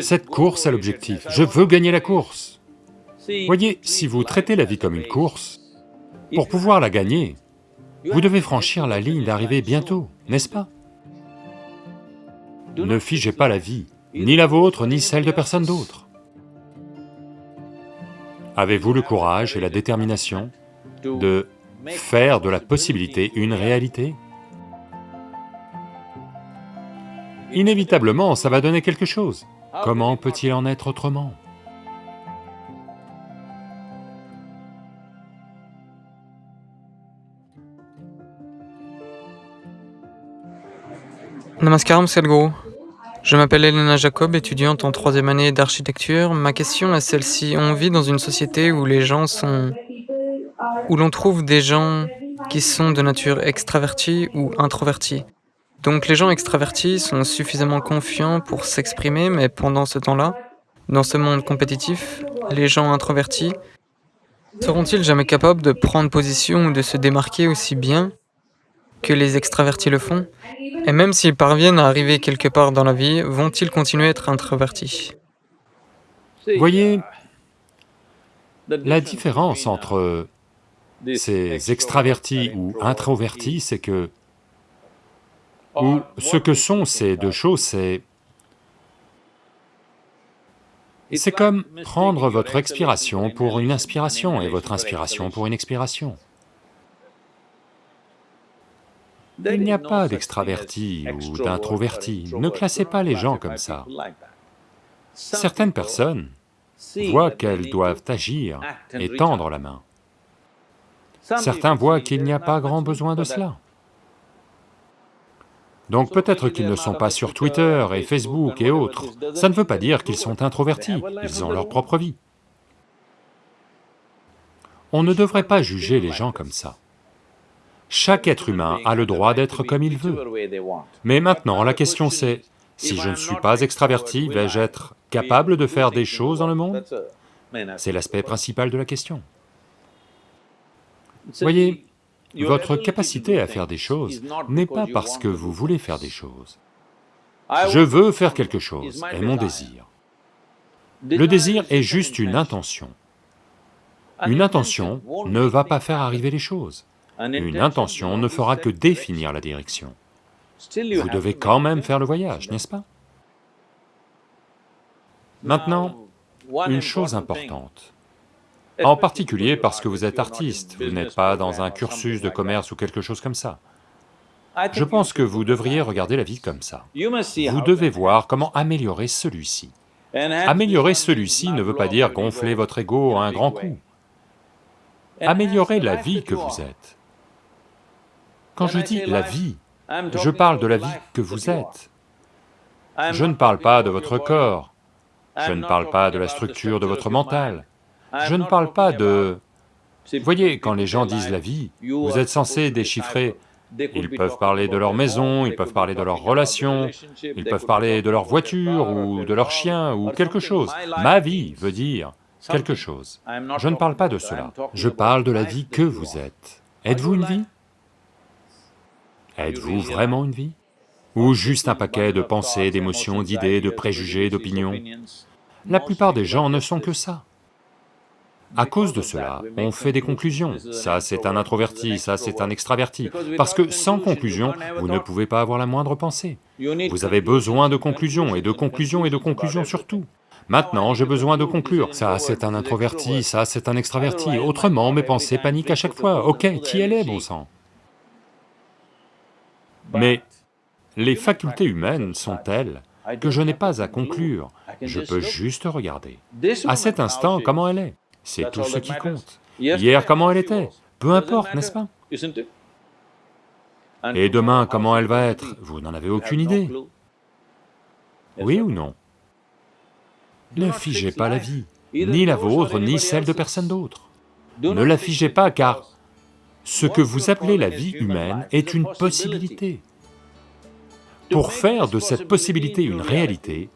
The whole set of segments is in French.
Cette course a l'objectif, je veux gagner la course. Voyez, si vous traitez la vie comme une course, pour pouvoir la gagner, vous devez franchir la ligne d'arrivée bientôt, n'est-ce pas? Ne figez pas la vie, ni la vôtre, ni celle de personne d'autre. Avez-vous le courage et la détermination de faire de la possibilité une réalité? Inévitablement, ça va donner quelque chose. Comment peut-il en être autrement? Namaskaram Sadhguru. Je m'appelle Elena Jacob, étudiante en troisième année d'architecture. Ma question est celle-ci. On vit dans une société où les gens sont... où l'on trouve des gens qui sont de nature extravertie ou introvertie. Donc les gens extravertis sont suffisamment confiants pour s'exprimer, mais pendant ce temps-là, dans ce monde compétitif, les gens introvertis seront-ils jamais capables de prendre position ou de se démarquer aussi bien que les extravertis le font? Et même s'ils parviennent à arriver quelque part dans la vie, vont-ils continuer à être introvertis? Voyez, la différence entre ces extravertis ou introvertis, c'est que ou ce que sont ces deux choses, c'est... C'est comme prendre votre expiration pour une inspiration et votre inspiration pour une expiration. Il n'y a pas d'extraverti ou d'introverti, ne classez pas les gens comme ça. Certaines personnes voient qu'elles doivent agir et tendre la main. Certains voient qu'il n'y a pas grand besoin de cela. Donc peut-être qu'ils ne sont pas sur Twitter et Facebook et autres, ça ne veut pas dire qu'ils sont introvertis, ils ont leur propre vie. On ne devrait pas juger les gens comme ça. Chaque être humain a le droit d'être comme il veut. Mais maintenant, la question c'est, si je ne suis pas extraverti, vais-je être capable de faire des choses dans le monde? C'est l'aspect principal de la question. Voyez, votre capacité à faire des choses n'est pas parce que vous voulez faire des choses. Je veux faire quelque chose, est mon désir. Le désir est juste une intention. Une intention ne va pas faire arriver les choses. Une intention ne fera que définir la direction. Vous devez quand même faire le voyage, n'est-ce pas? Maintenant, une chose importante, en particulier parce que vous êtes artiste, vous n'êtes pas dans un cursus de commerce ou quelque chose comme ça. Je pense que vous devriez regarder la vie comme ça. Vous devez voir comment améliorer celui-ci. Améliorer celui-ci ne veut pas dire gonfler votre ego à un grand coup. Améliorer la vie que vous êtes. Quand je dis la vie, je parle de la vie que vous êtes. Je ne parle pas de votre corps, je ne parle pas de la structure de votre mental, je ne parle pas de... Voyez, quand les gens disent la vie, vous êtes censé déchiffrer, ils peuvent parler de leur maison, ils peuvent parler de leurs relations, ils peuvent parler de leur voiture ou de leur chien ou quelque chose. Ma vie veut dire quelque chose. Je ne parle pas de cela, je parle de la vie que vous êtes. Êtes-vous une vie? Êtes-vous vraiment une vie? Ou juste un paquet de pensées, d'émotions, d'idées, de préjugés, d'opinions? La plupart des gens ne sont que ça. À cause de cela, on fait des conclusions, ça c'est un introverti, ça c'est un extraverti, parce que sans conclusion, vous ne pouvez pas avoir la moindre pensée. Vous avez besoin de conclusions, et de conclusions, et de conclusions surtout. Maintenant, j'ai besoin de conclure, ça c'est un introverti, ça c'est un extraverti, autrement mes pensées paniquent à chaque fois, ok, qui elle est, bon sang? Mais les facultés humaines sont telles que je n'ai pas à conclure, je peux juste regarder. À cet instant, comment elle est? C'est tout ce qui compte. Hier, comment elle était? Peu importe, n'est-ce pas? Et demain, comment elle va être? Vous n'en avez aucune idée. Oui ou non? Ne figez pas la vie, ni la vôtre, ni celle de personne d'autre. Ne la figez pas car ce que vous appelez la vie humaine est une possibilité. Pour faire de cette possibilité une réalité,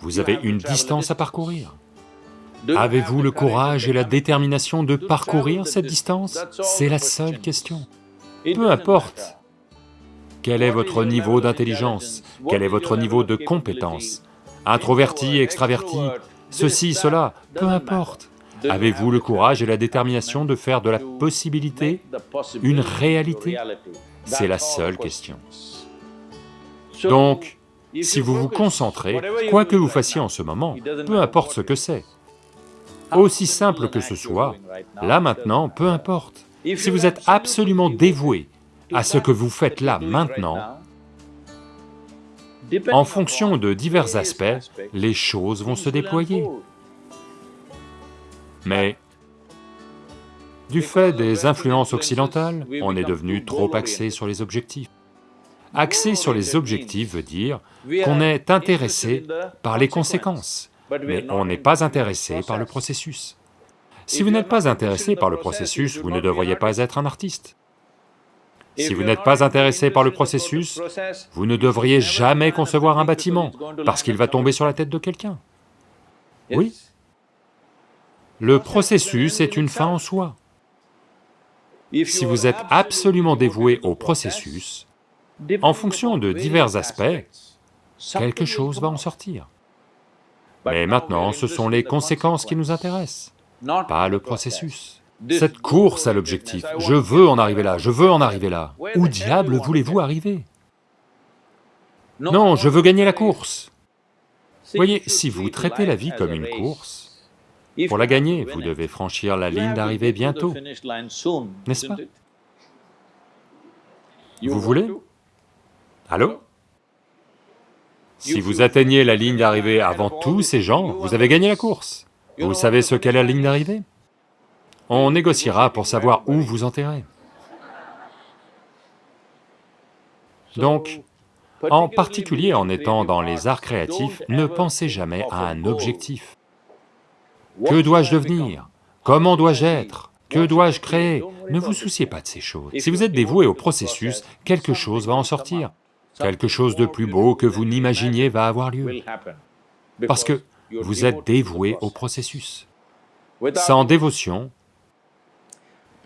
vous avez une distance à parcourir. Avez-vous le courage et la détermination de parcourir cette distance? C'est la seule question. Peu importe quel est votre niveau d'intelligence, quel est votre niveau de compétence, introverti, extraverti, ceci, cela, peu importe. Avez-vous le courage et la détermination de faire de la possibilité une réalité? C'est la seule question. Donc, si vous vous concentrez, quoi que vous fassiez en ce moment, peu importe ce que c'est, aussi simple que ce soit, là maintenant, peu importe. Si vous êtes absolument dévoué à ce que vous faites là maintenant, en fonction de divers aspects, les choses vont se déployer. Mais du fait des influences occidentales, on est devenu trop axé sur les objectifs. Axé sur les objectifs veut dire qu'on est intéressé par les conséquences, mais on n'est pas intéressé par le processus. Si vous n'êtes pas intéressé par le processus, vous ne devriez pas être un artiste. Si vous n'êtes pas intéressé par le processus, vous ne devriez jamais concevoir un bâtiment, parce qu'il va tomber sur la tête de quelqu'un. Oui. Le processus est une fin en soi. Si vous êtes absolument dévoué au processus, en fonction de divers aspects, quelque chose va en sortir. Mais maintenant, ce sont les conséquences qui nous intéressent, pas le processus. Cette course à l'objectif, je veux en arriver là, je veux en arriver là. Où diable voulez-vous arriver? Non, je veux gagner la course. Voyez, si vous traitez la vie comme une course, pour la gagner, vous devez franchir la ligne d'arrivée bientôt, n'est-ce pas? Vous voulez? Allô? Si vous atteignez la ligne d'arrivée avant tous ces gens, vous avez gagné la course. Vous savez ce qu'est la ligne d'arrivée? On négociera pour savoir où vous enterrer. Donc, en particulier en étant dans les arts créatifs, ne pensez jamais à un objectif. Que dois-je devenir? Comment dois-je être? Que dois-je créer? Ne vous souciez pas de ces choses. Si vous êtes dévoué au processus, quelque chose va en sortir. Quelque chose de plus beau que vous n'imaginiez va avoir lieu. Parce que vous êtes dévoué au processus. Sans dévotion,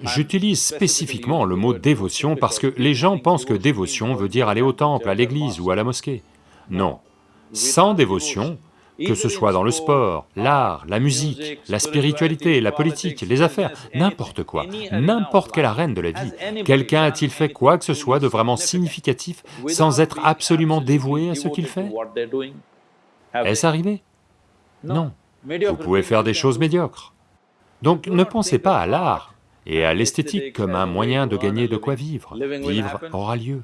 J'utilise spécifiquement le mot dévotion parce que les gens pensent que dévotion veut dire aller au temple, à l'église ou à la mosquée. Non. Sans dévotion, que ce soit dans le sport, l'art, la musique, la spiritualité, la politique, les affaires, n'importe quoi, n'importe quelle arène de la vie, quelqu'un a-t-il fait quoi que ce soit de vraiment significatif sans être absolument dévoué à ce qu'il fait? Est-ce arrivé? Non. Vous pouvez faire des choses médiocres. Donc ne pensez pas à l'art et à l'esthétique comme un moyen de gagner de quoi vivre. Vivre aura lieu.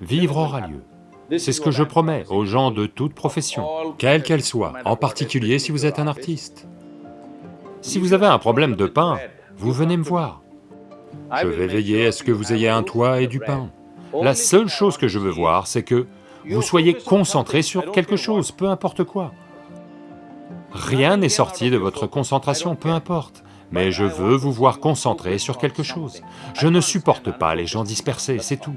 Vivre aura lieu. C'est ce que je promets aux gens de toute profession, quelle qu'elle soit, en particulier si vous êtes un artiste. Si vous avez un problème de pain, vous venez me voir. Je vais veiller à ce que vous ayez un toit et du pain. La seule chose que je veux voir, c'est que vous soyez concentré sur quelque chose, peu importe quoi. Rien n'est sorti de votre concentration, peu importe mais je veux vous voir concentré sur quelque chose. Je ne supporte pas les gens dispersés, c'est tout.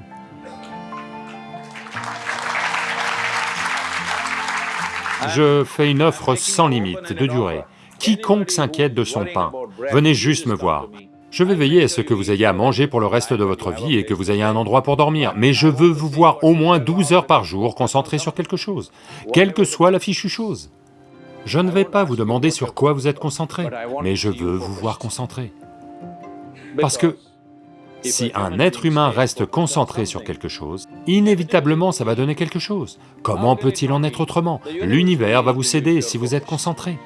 Je fais une offre sans limite de durée. Quiconque s'inquiète de son pain, venez juste me voir. Je vais veiller à ce que vous ayez à manger pour le reste de votre vie et que vous ayez un endroit pour dormir, mais je veux vous voir au moins 12 heures par jour concentré sur quelque chose, quelle que soit la fichue chose. Je ne vais pas vous demander sur quoi vous êtes concentré, mais je veux vous voir concentré. Parce que si un être humain reste concentré sur quelque chose, inévitablement ça va donner quelque chose. Comment peut-il en être autrement? L'univers va vous céder si vous êtes concentré.